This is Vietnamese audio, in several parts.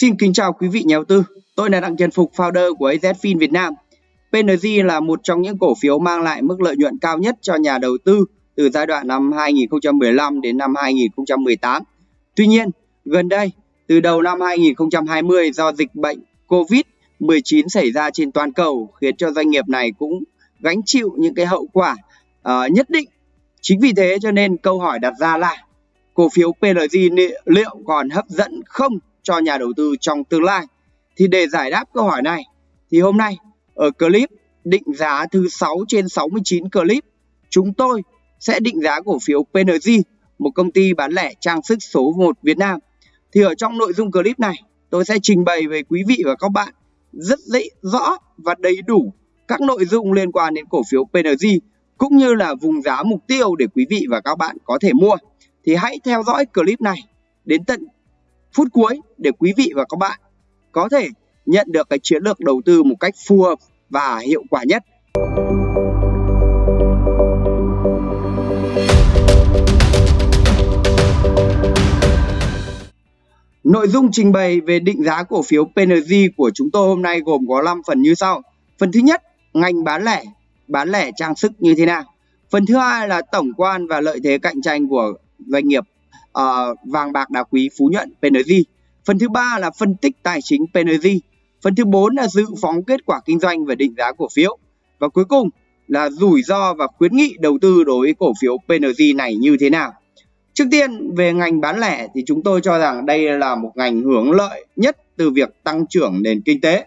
Xin kính chào quý vị nhà đầu tư. Tôi là Đặng Trần Phục, founder của AZFIN Việt Nam. PNG là một trong những cổ phiếu mang lại mức lợi nhuận cao nhất cho nhà đầu tư từ giai đoạn năm 2015 đến năm 2018. Tuy nhiên, gần đây, từ đầu năm 2020 do dịch bệnh COVID-19 xảy ra trên toàn cầu khiến cho doanh nghiệp này cũng gánh chịu những cái hậu quả uh, nhất định. Chính vì thế cho nên câu hỏi đặt ra là cổ phiếu PNG liệu còn hấp dẫn không cho nhà đầu tư trong tương lai? Thì để giải đáp câu hỏi này thì hôm nay ở clip định giá thứ 6 trên 69 clip chúng tôi sẽ định giá cổ phiếu PNG, một công ty bán lẻ trang sức số 1 Việt Nam. Thì ở trong nội dung clip này tôi sẽ trình bày với quý vị và các bạn rất dễ rõ và đầy đủ các nội dung liên quan đến cổ phiếu PNG cũng như là vùng giá mục tiêu để quý vị và các bạn có thể mua. Thì hãy theo dõi clip này đến tận phút cuối để quý vị và các bạn có thể nhận được cái chiến lược đầu tư một cách phù hợp và hiệu quả nhất. Nội dung trình bày về định giá cổ phiếu PNG của chúng tôi hôm nay gồm có 5 phần như sau. Phần thứ nhất, ngành bán lẻ, bán lẻ trang sức như thế nào. Phần thứ hai là tổng quan và lợi thế cạnh tranh của doanh nghiệp uh, vàng bạc đá quý Phú Nhuận PNG. Phần thứ ba là phân tích tài chính PNG. Phần thứ bốn là dự phóng kết quả kinh doanh và định giá cổ phiếu. Và cuối cùng là rủi ro và khuyến nghị đầu tư đối với cổ phiếu PNG này như thế nào. Trước tiên về ngành bán lẻ thì chúng tôi cho rằng đây là một ngành hưởng lợi nhất từ việc tăng trưởng nền kinh tế.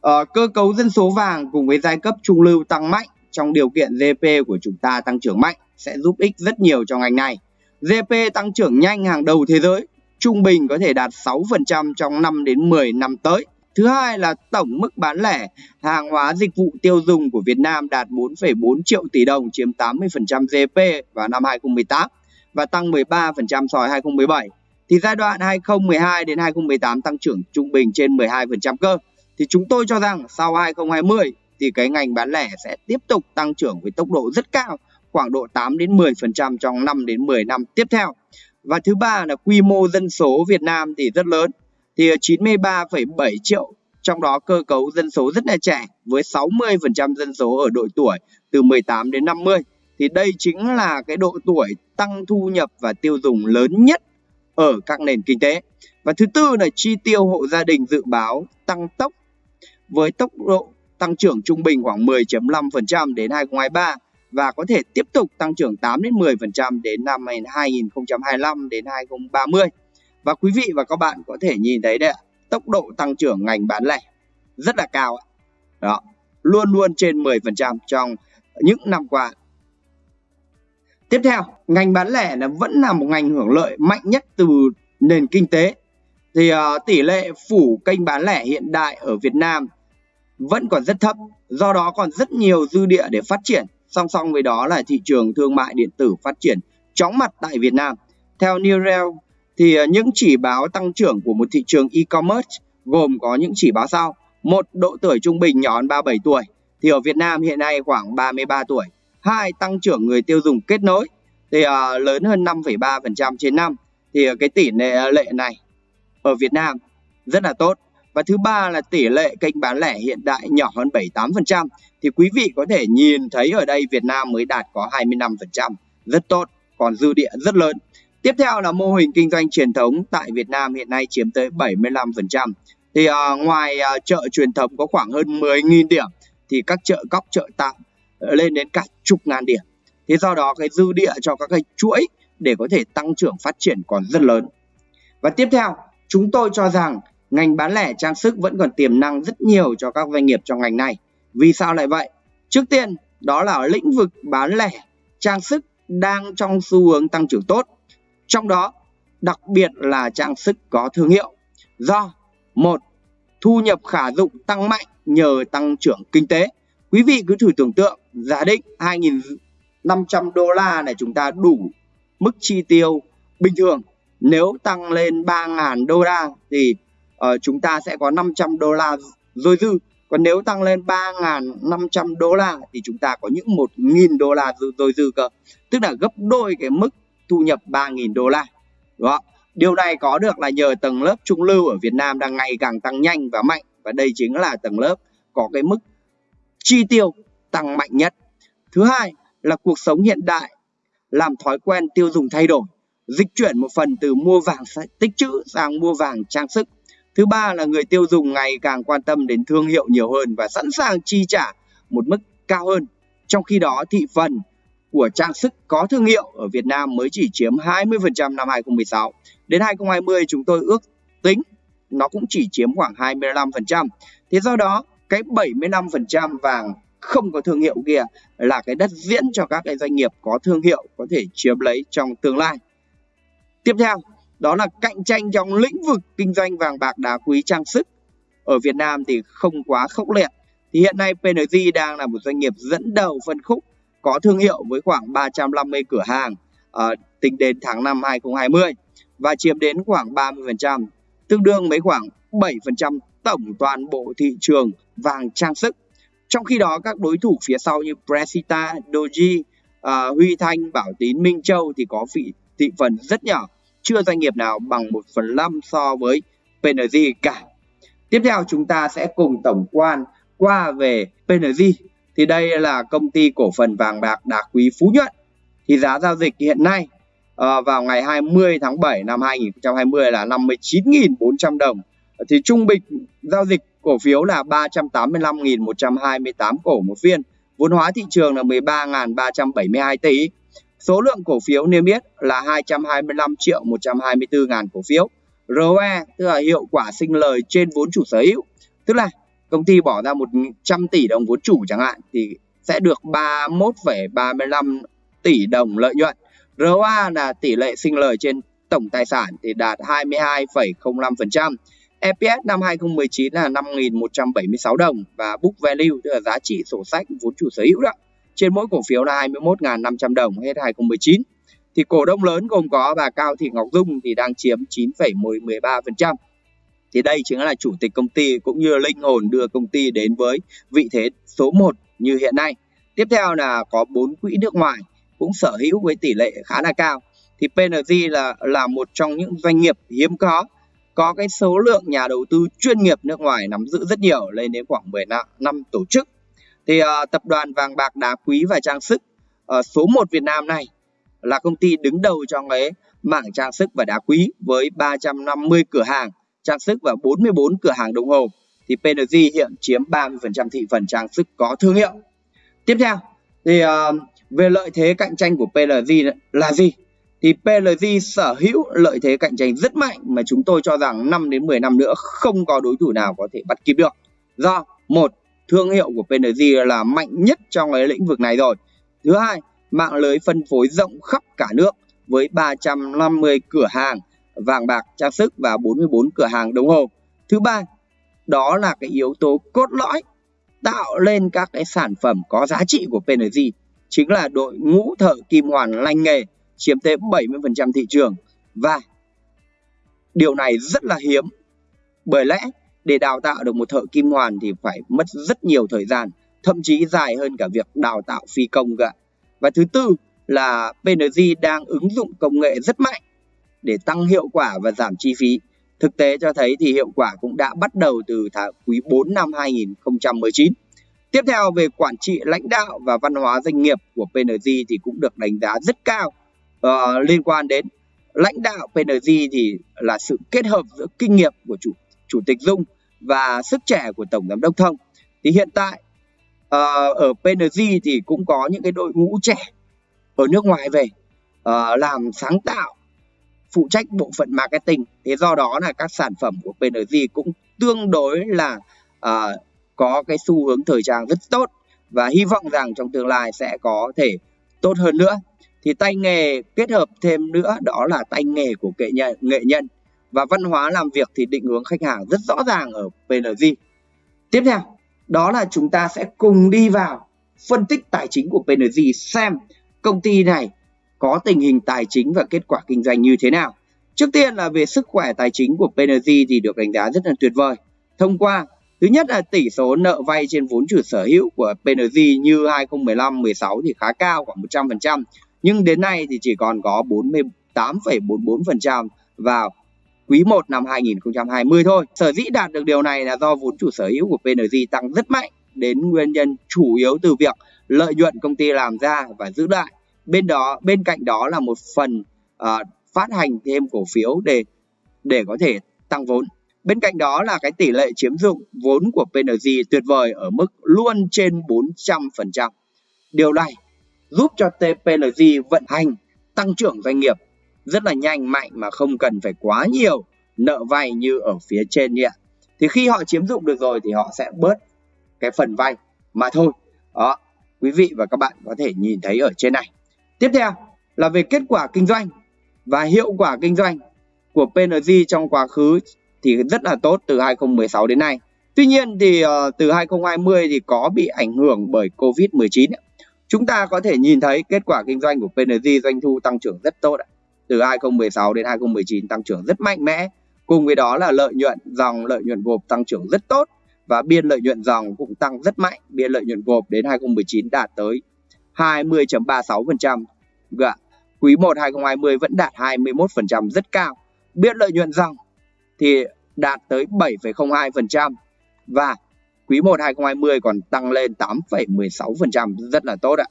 Ờ, cơ cấu dân số vàng cùng với giai cấp trung lưu tăng mạnh trong điều kiện GDP của chúng ta tăng trưởng mạnh sẽ giúp ích rất nhiều cho ngành này. GDP tăng trưởng nhanh hàng đầu thế giới, trung bình có thể đạt 6% trong 5 đến 10 năm tới. Thứ hai là tổng mức bán lẻ hàng hóa dịch vụ tiêu dùng của Việt Nam đạt 4,4 triệu tỷ đồng chiếm 80% GDP vào năm 2018 và tăng 13% so với 2017. Thì giai đoạn 2012 đến 2018 tăng trưởng trung bình trên 12% cơ. Thì chúng tôi cho rằng sau 2020 thì cái ngành bán lẻ sẽ tiếp tục tăng trưởng với tốc độ rất cao, khoảng độ 8 đến 10% trong 5 đến 10 năm tiếp theo. Và thứ ba là quy mô dân số Việt Nam thì rất lớn, thì 93,7 triệu trong đó cơ cấu dân số rất là trẻ với 60% dân số ở độ tuổi từ 18 đến 50 thì đây chính là cái độ tuổi tăng thu nhập và tiêu dùng lớn nhất ở các nền kinh tế. Và thứ tư là chi tiêu hộ gia đình dự báo tăng tốc với tốc độ tăng trưởng trung bình khoảng 10.5% đến 2023 và có thể tiếp tục tăng trưởng 8 đến 10% đến năm 2025 đến 2030. Và quý vị và các bạn có thể nhìn thấy đấy tốc độ tăng trưởng ngành bán lẻ rất là cao ạ. Đó, luôn luôn trên 10% trong những năm qua. Tiếp theo, ngành bán lẻ là vẫn là một ngành hưởng lợi mạnh nhất từ nền kinh tế. Thì uh, tỷ lệ phủ kênh bán lẻ hiện đại ở Việt Nam vẫn còn rất thấp, do đó còn rất nhiều dư địa để phát triển. Song song với đó là thị trường thương mại điện tử phát triển chóng mặt tại Việt Nam. Theo Newrel thì à, những chỉ báo tăng trưởng của một thị trường e-commerce gồm có những chỉ báo sau. Một, độ tuổi trung bình nhỏ hơn 37 tuổi thì ở Việt Nam hiện nay khoảng 33 tuổi hai tăng trưởng người tiêu dùng kết nối thì uh, lớn hơn 5,3% trên năm thì uh, cái tỷ lệ lệ này ở Việt Nam rất là tốt và thứ ba là tỷ lệ kênh bán lẻ hiện đại nhỏ hơn 78% thì quý vị có thể nhìn thấy ở đây Việt Nam mới đạt có 25% rất tốt còn dư địa rất lớn. Tiếp theo là mô hình kinh doanh truyền thống tại Việt Nam hiện nay chiếm tới 75% thì à, ngoài à, chợ truyền thống có khoảng hơn 10.000 điểm thì các chợ góc chợ tạm ờ, lên đến cả chục ngàn điểm. Thế do đó cái dư địa cho các cái chuỗi để có thể tăng trưởng phát triển còn rất lớn. Và tiếp theo chúng tôi cho rằng ngành bán lẻ trang sức vẫn còn tiềm năng rất nhiều cho các doanh nghiệp trong ngành này. Vì sao lại vậy? Trước tiên, đó là ở lĩnh vực bán lẻ trang sức đang trong xu hướng tăng trưởng tốt. Trong đó, đặc biệt là trang sức có thương hiệu. Do, một, thu nhập khả dụng tăng mạnh nhờ tăng trưởng kinh tế. Quý vị cứ thử tưởng tượng, giả định 2.500 đô la này chúng ta đủ mức chi tiêu bình thường. Nếu tăng lên 3.000 đô la thì uh, chúng ta sẽ có 500 đô la dôi dư còn nếu tăng lên 3.500 đô la thì chúng ta có những 1.000 đô la dôi dư cơ tức là gấp đôi cái mức thu nhập 3.000 đô la đó Điều này có được là nhờ tầng lớp trung lưu ở Việt Nam đang ngày càng tăng nhanh và mạnh và đây chính là tầng lớp có cái mức chi tiêu tăng mạnh nhất. Thứ hai là cuộc sống hiện đại làm thói quen tiêu dùng thay đổi, dịch chuyển một phần từ mua vàng tích trữ sang mua vàng trang sức. Thứ ba là người tiêu dùng ngày càng quan tâm đến thương hiệu nhiều hơn và sẵn sàng chi trả một mức cao hơn. Trong khi đó thị phần của trang sức có thương hiệu ở Việt Nam mới chỉ chiếm 20% năm 2016. Đến 2020 chúng tôi ước tính nó cũng chỉ chiếm khoảng 25%. Thế do đó cái 75% vàng không có thương hiệu kia là cái đất diễn cho các cái doanh nghiệp có thương hiệu có thể chiếm lấy trong tương lai. Tiếp theo, đó là cạnh tranh trong lĩnh vực kinh doanh vàng bạc đá quý trang sức. Ở Việt Nam thì không quá khốc liệt. Thì hiện nay PNG đang là một doanh nghiệp dẫn đầu phân khúc có thương hiệu với khoảng 350 cửa hàng à, tính đến tháng 5 2020 và chiếm đến khoảng 30%, tương đương với khoảng 7% tổng toàn bộ thị trường vàng trang sức. Trong khi đó các đối thủ phía sau như Presita, Doji, uh, Huy Thanh, Bảo Tín, Minh Châu thì có vị thị phần rất nhỏ, chưa doanh nghiệp nào bằng 1 phần 5 so với PNG cả. Tiếp theo chúng ta sẽ cùng tổng quan qua về PNG thì đây là công ty cổ phần vàng bạc đá quý Phú Nhuận. Thì giá giao dịch hiện nay ờ, vào ngày 20 tháng 7 năm 2020 là 59.400 đồng. Thì trung bình giao dịch cổ phiếu là 385.128 cổ một phiên. Vốn hóa thị trường là 13.372 tỷ. Số lượng cổ phiếu niêm yết là 225 triệu 124 ngàn cổ phiếu. ROE tức là hiệu quả sinh lời trên vốn chủ sở hữu. Tức là công ty bỏ ra 100 tỷ đồng vốn chủ chẳng hạn thì sẽ được 31,35 tỷ đồng lợi nhuận. ROA là tỷ lệ sinh lời trên tổng tài sản thì đạt 22,05%. EPS năm 2019 là 5.176 đồng và book value tức là giá trị sổ sách vốn chủ sở hữu đó trên mỗi cổ phiếu là 21.500 đồng hết 2019. Thì cổ đông lớn gồm có bà Cao Thị Ngọc Dung thì đang chiếm 9,13% thì đây chính là chủ tịch công ty cũng như linh hồn đưa công ty đến với vị thế số 1 như hiện nay. Tiếp theo là có bốn quỹ nước ngoài cũng sở hữu với tỷ lệ khá là cao. Thì PNG là là một trong những doanh nghiệp hiếm có có cái số lượng nhà đầu tư chuyên nghiệp nước ngoài nắm giữ rất nhiều lên đến khoảng 10 năm tổ chức. Thì uh, tập đoàn vàng bạc đá quý và trang sức uh, số 1 Việt Nam này là công ty đứng đầu trong cái mảng trang sức và đá quý với 350 cửa hàng trang sức và 44 cửa hàng đồng hồ thì PNG hiện chiếm 30% thị phần trang sức có thương hiệu. Tiếp theo thì uh, về lợi thế cạnh tranh của PLG là gì? Thì PLG sở hữu lợi thế cạnh tranh rất mạnh mà chúng tôi cho rằng 5 đến 10 năm nữa không có đối thủ nào có thể bắt kịp được. Do một thương hiệu của PNG là mạnh nhất trong cái lĩnh vực này rồi. Thứ hai, mạng lưới phân phối rộng khắp cả nước với 350 cửa hàng vàng bạc trang sức và 44 cửa hàng đồng hồ. Thứ ba, đó là cái yếu tố cốt lõi tạo lên các cái sản phẩm có giá trị của PNG chính là đội ngũ thợ kim hoàn lành nghề chiếm tới 70% thị trường và điều này rất là hiếm bởi lẽ để đào tạo được một thợ kim hoàn thì phải mất rất nhiều thời gian thậm chí dài hơn cả việc đào tạo phi công cả và thứ tư là PNG đang ứng dụng công nghệ rất mạnh để tăng hiệu quả và giảm chi phí. Thực tế cho thấy thì hiệu quả cũng đã bắt đầu từ tháng quý 4 năm 2019. Tiếp theo về quản trị lãnh đạo và văn hóa doanh nghiệp của PNG thì cũng được đánh giá rất cao uh, liên quan đến lãnh đạo PNG thì là sự kết hợp giữa kinh nghiệm của chủ chủ tịch Dung và sức trẻ của tổng giám đốc Thông. Thì hiện tại uh, ở PNG thì cũng có những cái đội ngũ trẻ ở nước ngoài về uh, làm sáng tạo phụ trách bộ phận marketing. Thế do đó là các sản phẩm của PNG cũng tương đối là uh, có cái xu hướng thời trang rất tốt và hy vọng rằng trong tương lai sẽ có thể tốt hơn nữa. Thì tay nghề kết hợp thêm nữa đó là tay nghề của nghệ nhân, nghệ nhân và văn hóa làm việc thì định hướng khách hàng rất rõ ràng ở PNG tiếp theo đó là chúng ta sẽ cùng đi vào phân tích tài chính của PNG xem công ty này có tình hình tài chính và kết quả kinh doanh như thế nào. Trước tiên là về sức khỏe tài chính của PNG thì được đánh giá rất là tuyệt vời. Thông qua thứ nhất là tỷ số nợ vay trên vốn chủ sở hữu của PNG như 2015-16 thì khá cao khoảng 100%, nhưng đến nay thì chỉ còn có 48,44% vào quý 1 năm 2020 thôi. Sở dĩ đạt được điều này là do vốn chủ sở hữu của PNG tăng rất mạnh đến nguyên nhân chủ yếu từ việc lợi nhuận công ty làm ra và giữ lại. Bên đó bên cạnh đó là một phần uh, phát hành thêm cổ phiếu để để có thể tăng vốn. Bên cạnh đó là cái tỷ lệ chiếm dụng vốn của PNG tuyệt vời ở mức luôn trên 400%. Điều này giúp cho TPNG vận hành tăng trưởng doanh nghiệp rất là nhanh mạnh mà không cần phải quá nhiều nợ vay như ở phía trên nhỉ. Thì khi họ chiếm dụng được rồi thì họ sẽ bớt cái phần vay mà thôi. Đó, quý vị và các bạn có thể nhìn thấy ở trên này. Tiếp theo là về kết quả kinh doanh và hiệu quả kinh doanh của PNG trong quá khứ thì rất là tốt từ 2016 đến nay. Tuy nhiên thì uh, từ 2020 thì có bị ảnh hưởng bởi Covid-19. Chúng ta có thể nhìn thấy kết quả kinh doanh của PNG doanh thu tăng trưởng rất tốt. Từ 2016 đến 2019 tăng trưởng rất mạnh mẽ. Cùng với đó là lợi nhuận dòng lợi nhuận gộp tăng trưởng rất tốt và biên lợi nhuận dòng cũng tăng rất mạnh. Biên lợi nhuận gộp đến 2019 đạt tới 20.36%. Vâng quý 1 2020 vẫn đạt 21% rất cao. Biên lợi nhuận dòng thì đạt tới 7,02% và quý 1 2020 còn tăng lên 8,16% rất là tốt ạ.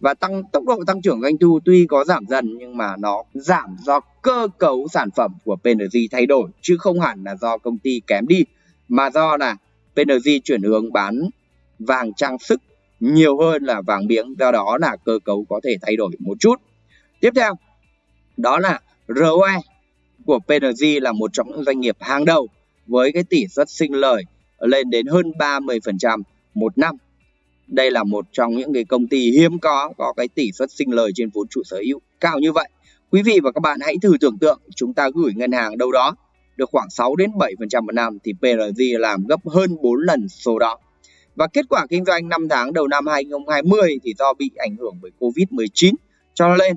Và tăng, tốc độ tăng trưởng doanh thu tuy có giảm dần, nhưng mà nó giảm do cơ cấu sản phẩm của PNG thay đổi, chứ không hẳn là do công ty kém đi, mà do là PNG chuyển hướng bán vàng trang sức nhiều hơn là vàng miếng, do đó là cơ cấu có thể thay đổi một chút. Tiếp theo, đó là ROE của PNG là một trong những doanh nghiệp hàng đầu với cái tỷ suất sinh lời lên đến hơn 30% một năm. Đây là một trong những cái công ty hiếm có có cái tỷ suất sinh lời trên vốn chủ sở hữu cao như vậy. Quý vị và các bạn hãy thử tưởng tượng chúng ta gửi ngân hàng đâu đó được khoảng 6 đến 7% một năm thì PRG làm gấp hơn 4 lần số đó. Và kết quả kinh doanh 5 tháng đầu năm 2020 thì do bị ảnh hưởng bởi Covid-19 cho nên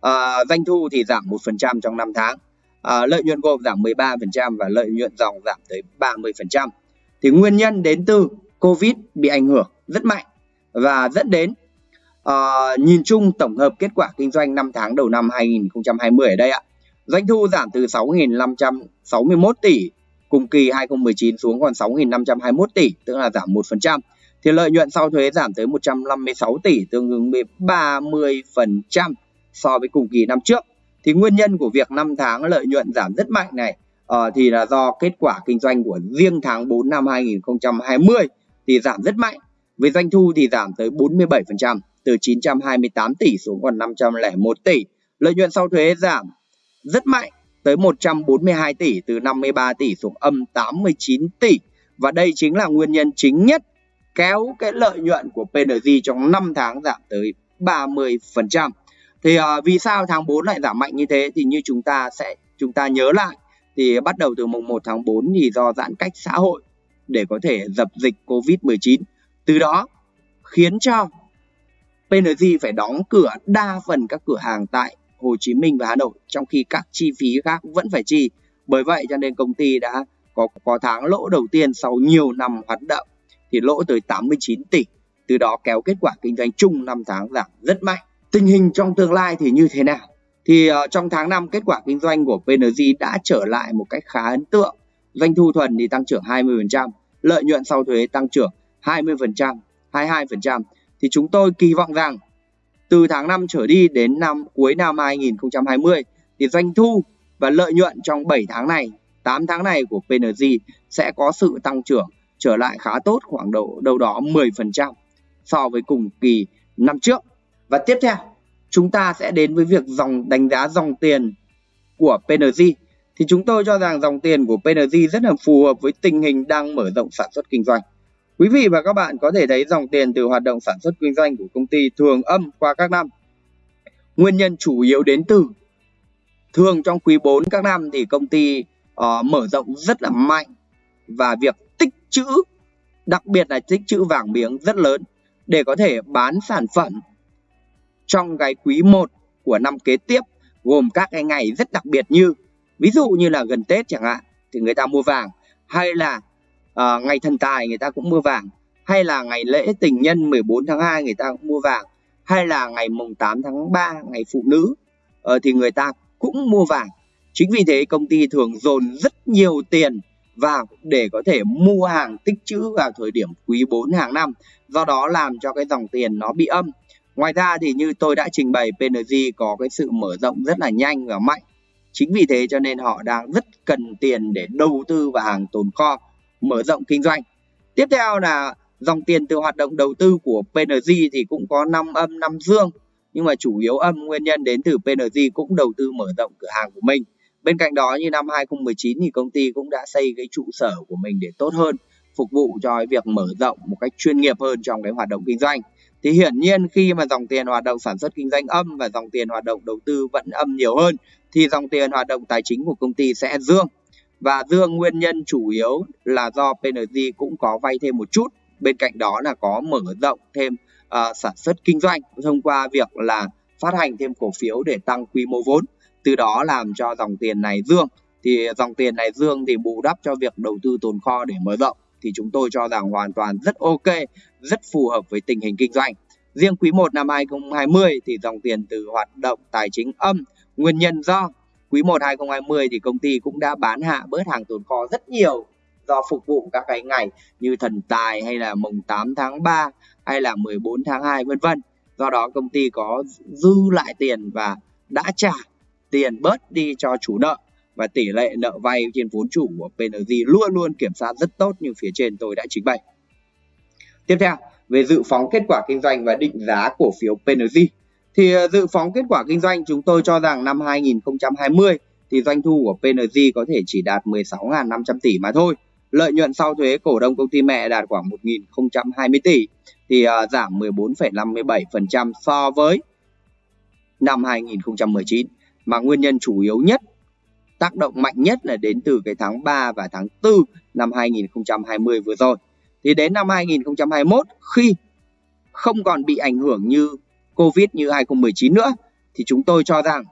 à, doanh thu thì giảm 1% trong 5 tháng à, lợi nhuận gộp giảm 13% và lợi nhuận dòng giảm tới 30%. Thì nguyên nhân đến từ Covid bị ảnh hưởng rất mạnh và dẫn đến uh, nhìn chung tổng hợp kết quả kinh doanh 5 tháng đầu năm 2020 ở đây ạ. Doanh thu giảm từ 6.561 tỷ cùng kỳ 2019 xuống còn 6.521 tỷ, tức là giảm 1%. Thì lợi nhuận sau thuế giảm tới 156 tỷ, tương ứng với 30% so với cùng kỳ năm trước thì nguyên nhân của việc 5 tháng lợi nhuận giảm rất mạnh này uh, thì là do kết quả kinh doanh của riêng tháng 4 năm 2020 thì giảm rất mạnh với doanh thu thì giảm tới 47% từ 928 tỷ xuống còn 501 tỷ. Lợi nhuận sau thuế giảm rất mạnh tới 142 tỷ từ 53 tỷ xuống âm 89 tỷ. Và đây chính là nguyên nhân chính nhất kéo cái lợi nhuận của PNG trong 5 tháng giảm tới 30% thì uh, vì sao tháng 4 lại giảm mạnh như thế? Thì như chúng ta sẽ chúng ta nhớ lại thì bắt đầu từ mùng 1 tháng 4 thì do giãn cách xã hội để có thể dập dịch Covid-19. Từ đó khiến cho PNG phải đóng cửa đa phần các cửa hàng tại Hồ Chí Minh và Hà Nội trong khi các chi phí khác vẫn phải chi. Bởi vậy cho nên công ty đã có có tháng lỗ đầu tiên sau nhiều năm hoạt động thì lỗ tới 89 tỷ. Từ đó kéo kết quả kinh doanh chung 5 tháng giảm rất mạnh tình hình trong tương lai thì như thế nào thì uh, trong tháng 5 kết quả kinh doanh của PNG đã trở lại một cách khá ấn tượng doanh thu thuần thì tăng trưởng 20% lợi nhuận sau thuế tăng trưởng 20% 22% thì chúng tôi kỳ vọng rằng từ tháng 5 trở đi đến năm cuối năm 2020 thì doanh thu và lợi nhuận trong 7 tháng này 8 tháng này của PNG sẽ có sự tăng trưởng trở lại khá tốt khoảng độ đâu đó 10% so với cùng kỳ năm trước và tiếp theo, chúng ta sẽ đến với việc dòng đánh giá dòng tiền của PNG. Thì chúng tôi cho rằng dòng tiền của PNG rất là phù hợp với tình hình đang mở rộng sản xuất kinh doanh. Quý vị và các bạn có thể thấy dòng tiền từ hoạt động sản xuất kinh doanh của công ty thường âm qua các năm. Nguyên nhân chủ yếu đến từ thường trong quý 4 các năm thì công ty uh, mở rộng rất là mạnh và việc tích trữ đặc biệt là tích trữ vàng miếng rất lớn để có thể bán sản phẩm trong cái quý 1 của năm kế tiếp gồm các cái ngày rất đặc biệt như ví dụ như là gần Tết chẳng hạn thì người ta mua vàng hay là uh, ngày thần tài người ta cũng mua vàng hay là ngày lễ tình nhân 14 tháng 2 người ta cũng mua vàng hay là ngày mùng 8 tháng 3 ngày phụ nữ uh, thì người ta cũng mua vàng Chính vì thế công ty thường dồn rất nhiều tiền vào để có thể mua hàng tích trữ vào thời điểm quý 4 hàng năm. Do đó làm cho cái dòng tiền nó bị âm. Ngoài ra thì như tôi đã trình bày PNG có cái sự mở rộng rất là nhanh và mạnh. Chính vì thế cho nên họ đang rất cần tiền để đầu tư vào hàng tồn kho, mở rộng kinh doanh. Tiếp theo là dòng tiền từ hoạt động đầu tư của PNG thì cũng có năm âm năm dương nhưng mà chủ yếu âm nguyên nhân đến từ PNG cũng đầu tư mở rộng cửa hàng của mình. Bên cạnh đó như năm 2019 thì công ty cũng đã xây cái trụ sở của mình để tốt hơn, phục vụ cho cái việc mở rộng một cách chuyên nghiệp hơn trong cái hoạt động kinh doanh. Thì hiển nhiên khi mà dòng tiền hoạt động sản xuất kinh doanh âm và dòng tiền hoạt động đầu tư vẫn âm nhiều hơn thì dòng tiền hoạt động tài chính của công ty sẽ dương. Và dương nguyên nhân chủ yếu là do PNG cũng có vay thêm một chút, bên cạnh đó là có mở rộng thêm uh, sản xuất kinh doanh thông qua việc là phát hành thêm cổ phiếu để tăng quy mô vốn. Từ đó làm cho dòng tiền này dương. Thì dòng tiền này dương thì bù đắp cho việc đầu tư tồn kho để mở rộng thì chúng tôi cho rằng hoàn toàn rất ok, rất phù hợp với tình hình kinh doanh riêng quý 1 năm 2020 thì dòng tiền từ hoạt động tài chính âm, nguyên nhân do quý 1 2020 thì công ty cũng đã bán hạ bớt hàng tồn kho rất nhiều do phục vụ các cái ngày như thần tài hay là mùng 8 tháng 3 hay là 14 tháng 2 vân vân. Do đó công ty có dư lại tiền và đã trả tiền bớt đi cho chủ nợ và tỷ lệ nợ vay trên vốn chủ của PNG luôn luôn kiểm soát rất tốt như phía trên tôi đã trình bày. Tiếp theo, về dự phóng kết quả kinh doanh và định giá cổ phiếu PNG. Thì ờ, dự phóng kết quả kinh doanh chúng tôi cho rằng năm 2020 thì doanh thu của PNG có thể chỉ đạt 16.500 tỷ mà thôi. Lợi nhuận sau thuế cổ đông công ty mẹ đạt khoảng 1.020 tỷ thì ờ, giảm 14,57% so với năm 2019 mà nguyên nhân chủ yếu nhất tác động mạnh nhất là đến từ cái tháng 3 và tháng 4 năm 2020 vừa rồi. Thì đến năm 2021 khi không còn bị ảnh hưởng như Covid như 2019 nữa thì chúng tôi cho rằng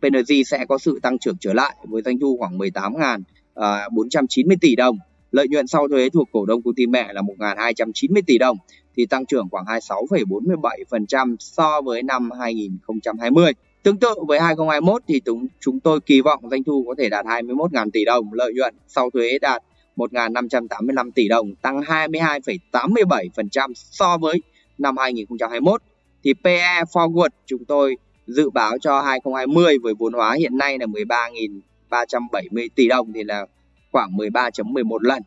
PNG sẽ có sự tăng trưởng trở lại với doanh thu khoảng 18.490 à, tỷ đồng Lợi nhuận sau thuế thuộc cổ đông công ty mẹ là 1.290 tỷ đồng thì tăng trưởng khoảng 26,47% so với năm 2020. Tương tự với 2021 thì chúng, chúng tôi kỳ vọng doanh thu có thể đạt 21.000 tỷ đồng, lợi nhuận sau thuế đạt 1.585 tỷ đồng, tăng 22,87% so với năm 2021. Thì PE forward chúng tôi dự báo cho 2020 với vốn hóa hiện nay là 13.370 tỷ đồng thì là khoảng 13.11 lần,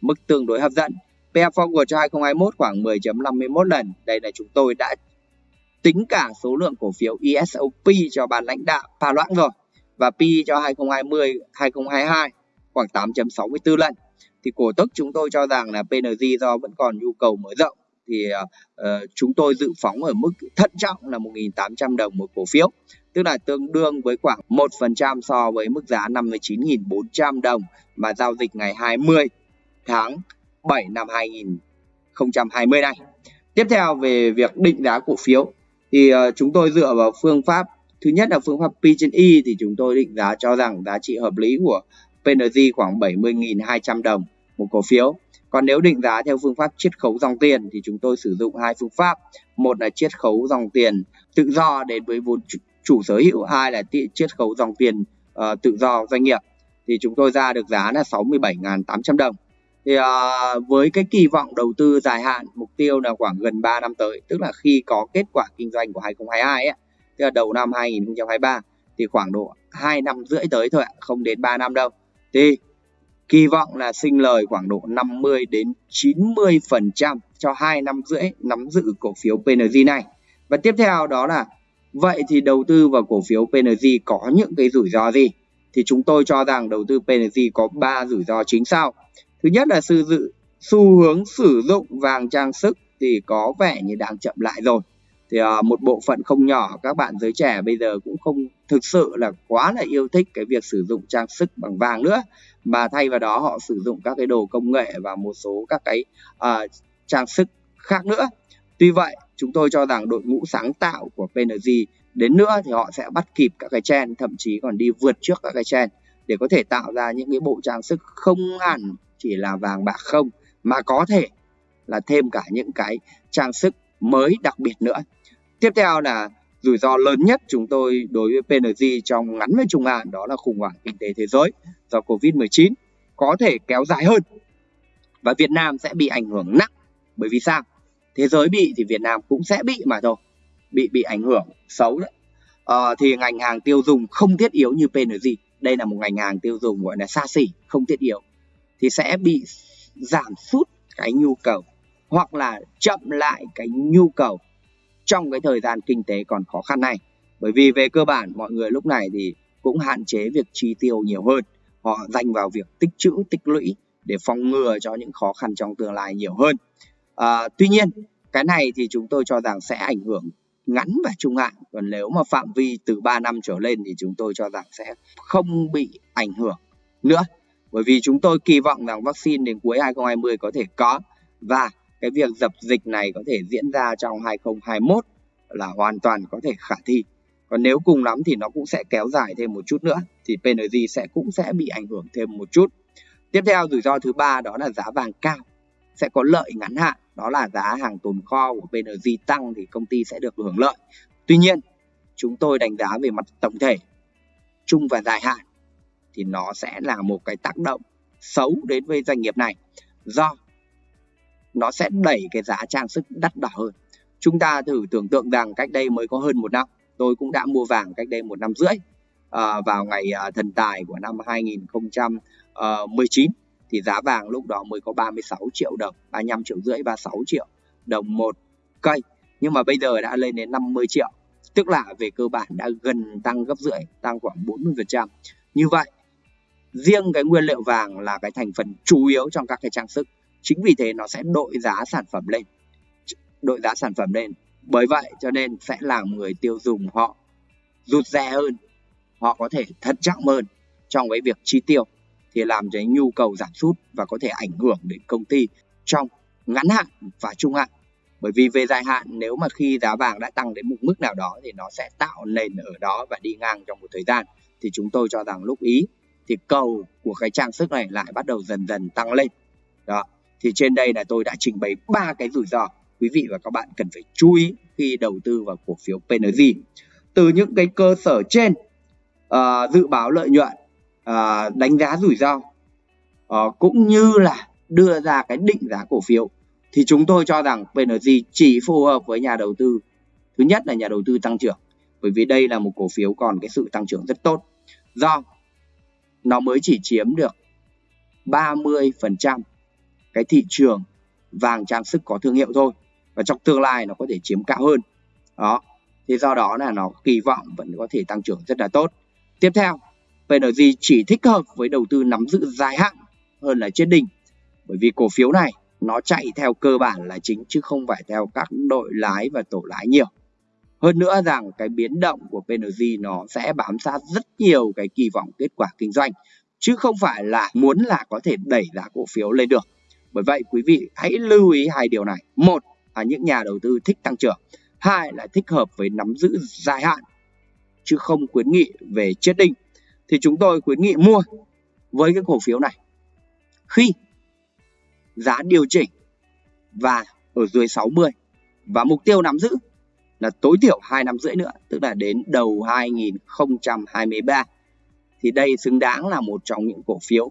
mức tương đối hấp dẫn. PE forward cho 2021 khoảng 10.51 lần. Đây là chúng tôi đã tính cả số lượng cổ phiếu ESOP cho ban lãnh đạo pha loãng rồi và P cho 2020 2022 khoảng 8.64 lần. Thì cổ tức chúng tôi cho rằng là PNG do vẫn còn nhu cầu mở rộng thì uh, chúng tôi dự phóng ở mức thận trọng là 1.800 đồng một cổ phiếu tức là tương đương với khoảng 1% so với mức giá 59.400 đồng mà giao dịch ngày 20 tháng 7 năm 2020 này. Tiếp theo về việc định giá cổ phiếu thì uh, chúng tôi dựa vào phương pháp thứ nhất là phương pháp P trên Y thì chúng tôi định giá cho rằng giá trị hợp lý của PNG khoảng 70.200 đồng một cổ phiếu. Còn nếu định giá theo phương pháp chiết khấu dòng tiền thì chúng tôi sử dụng hai phương pháp. Một là chiết khấu dòng tiền tự do đến với vốn chủ sở hữu, hai là chiết khấu dòng tiền uh, tự do doanh nghiệp. Thì chúng tôi ra được giá là 67.800 đồng. Thì à, với cái kỳ vọng đầu tư dài hạn, mục tiêu là khoảng gần 3 năm tới, tức là khi có kết quả kinh doanh của 2022 ấy, tức là đầu năm 2023 thì khoảng độ 2 năm rưỡi tới thôi ạ, không đến 3 năm đâu. Thì kỳ vọng là sinh lời khoảng độ 50 đến 90% cho 2 năm rưỡi nắm giữ cổ phiếu PNG này. Và tiếp theo đó là vậy thì đầu tư vào cổ phiếu PNG có những cái rủi ro gì? Thì chúng tôi cho rằng đầu tư PNG có 3 rủi ro chính sau. Thứ nhất là sự dự xu hướng sử dụng vàng trang sức thì có vẻ như đang chậm lại rồi. Thì uh, một bộ phận không nhỏ các bạn giới trẻ bây giờ cũng không thực sự là quá là yêu thích cái việc sử dụng trang sức bằng vàng nữa mà thay vào đó họ sử dụng các cái đồ công nghệ và một số các cái uh, trang sức khác nữa tuy vậy chúng tôi cho rằng đội ngũ sáng tạo của PNG đến nữa thì họ sẽ bắt kịp các cái trend thậm chí còn đi vượt trước các cái trend để có thể tạo ra những cái bộ trang sức không hẳn chỉ là vàng bạc không mà có thể là thêm cả những cái trang sức mới đặc biệt nữa. Tiếp theo là rủi ro lớn nhất chúng tôi đối với PNG trong ngắn và trung hạn đó là khủng hoảng kinh tế thế giới do Covid-19 có thể kéo dài hơn và Việt Nam sẽ bị ảnh hưởng nặng. Bởi vì sao? Thế giới bị thì Việt Nam cũng sẽ bị mà thôi bị bị ảnh hưởng xấu đấy. À, thì ngành hàng tiêu dùng không thiết yếu như PNG đây là một ngành hàng tiêu dùng gọi là xa xỉ không thiết yếu thì sẽ bị giảm sút cái nhu cầu hoặc là chậm lại cái nhu cầu trong cái thời gian kinh tế còn khó khăn này. Bởi vì về cơ bản mọi người lúc này thì cũng hạn chế việc chi tiêu nhiều hơn. Họ dành vào việc tích trữ tích lũy để phòng ngừa cho những khó khăn trong tương lai nhiều hơn. À, tuy nhiên cái này thì chúng tôi cho rằng sẽ ảnh hưởng ngắn và trung hạn. Còn nếu mà phạm vi từ 3 năm trở lên thì chúng tôi cho rằng sẽ không bị ảnh hưởng nữa bởi vì chúng tôi kỳ vọng rằng vaccine đến cuối 2020 có thể có. Và cái việc dập dịch này có thể diễn ra trong 2021 là hoàn toàn có thể khả thi. Còn nếu cùng lắm thì nó cũng sẽ kéo dài thêm một chút nữa, thì PNG sẽ cũng sẽ bị ảnh hưởng thêm một chút. Tiếp theo, rủi ro thứ ba đó là giá vàng cao. Sẽ có lợi ngắn hạn, đó là giá hàng tồn kho của PNG tăng thì công ty sẽ được hưởng lợi. Tuy nhiên, chúng tôi đánh giá về mặt tổng thể, chung và dài hạn thì nó sẽ là một cái tác động xấu đến với doanh nghiệp này. Do nó sẽ đẩy cái giá trang sức đắt đỏ hơn. Chúng ta thử tưởng tượng rằng cách đây mới có hơn một năm tôi cũng đã mua vàng cách đây một năm rưỡi à, vào ngày à, thần tài của năm 2019 ờ, thì giá vàng lúc đó mới có 36 triệu đồng 35 triệu rưỡi 36 triệu đồng một cây. Nhưng mà bây giờ đã lên đến 50 triệu tức là về cơ bản đã gần tăng gấp rưỡi tăng khoảng 40% như vậy riêng cái nguyên liệu vàng là cái thành phần chủ yếu trong các cái trang sức. Chính vì thế nó sẽ đội giá sản phẩm lên. Đội giá sản phẩm lên. Bởi vậy cho nên sẽ làm người tiêu dùng họ rụt rè hơn. Họ có thể thận trọng hơn trong cái việc chi tiêu. Thì làm cho nhu cầu giảm sút và có thể ảnh hưởng đến công ty trong ngắn hạn và trung hạn. Bởi vì về dài hạn, nếu mà khi giá vàng đã tăng đến một mức nào đó thì nó sẽ tạo nền ở đó và đi ngang trong một thời gian. Thì chúng tôi cho rằng lúc ý thì cầu của cái trang sức này lại bắt đầu dần dần tăng lên. Đó thì trên đây là tôi đã trình bày ba cái rủi ro quý vị và các bạn cần phải chú ý khi đầu tư vào cổ phiếu PNG từ những cái cơ sở trên uh, dự báo lợi nhuận uh, đánh giá rủi ro uh, cũng như là đưa ra cái định giá cổ phiếu thì chúng tôi cho rằng PNG chỉ phù hợp với nhà đầu tư. Thứ nhất là nhà đầu tư tăng trưởng bởi vì đây là một cổ phiếu còn cái sự tăng trưởng rất tốt. Do nó mới chỉ chiếm được 30% cái thị trường vàng trang sức có thương hiệu thôi. Và trong tương lai nó có thể chiếm cao hơn. Đó. Thì do đó là nó kỳ vọng vẫn có thể tăng trưởng rất là tốt. Tiếp theo PNG chỉ thích hợp với đầu tư nắm giữ dài hạn hơn là chết đỉnh, bởi vì cổ phiếu này nó chạy theo cơ bản là chính chứ không phải theo các đội lái và tổ lái nhiều hơn nữa rằng cái biến động của PNG nó sẽ bám sát rất nhiều cái kỳ vọng kết quả kinh doanh, chứ không phải là muốn là có thể đẩy giá cổ phiếu lên được. Bởi vậy, quý vị hãy lưu ý hai điều này. Một là những nhà đầu tư thích tăng trưởng, hai là thích hợp với nắm giữ dài hạn, chứ không khuyến nghị về chết đinh. Thì chúng tôi khuyến nghị mua với cái cổ phiếu này khi giá điều chỉnh và ở dưới 60 và mục tiêu nắm giữ là tối thiểu 2 năm rưỡi nữa, tức là đến đầu 2023 thì đây xứng đáng là một trong những cổ phiếu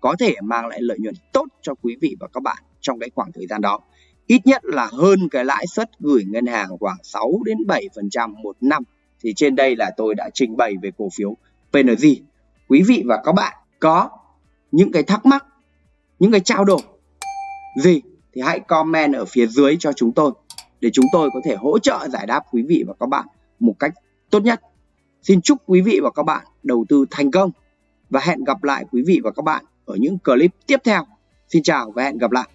có thể mang lại lợi nhuận tốt cho quý vị và các bạn trong cái khoảng thời gian đó. Ít nhất là hơn cái lãi suất gửi ngân hàng khoảng 6 đến 7% một năm. Thì trên đây là tôi đã trình bày về cổ phiếu PNG quý vị và các bạn có những cái thắc mắc, những cái trao đổi gì thì hãy comment ở phía dưới cho chúng tôi để chúng tôi có thể hỗ trợ giải đáp quý vị và các bạn một cách tốt nhất. Xin chúc quý vị và các bạn đầu tư thành công và hẹn gặp lại quý vị và các bạn ở những clip tiếp theo. Xin chào và hẹn gặp lại.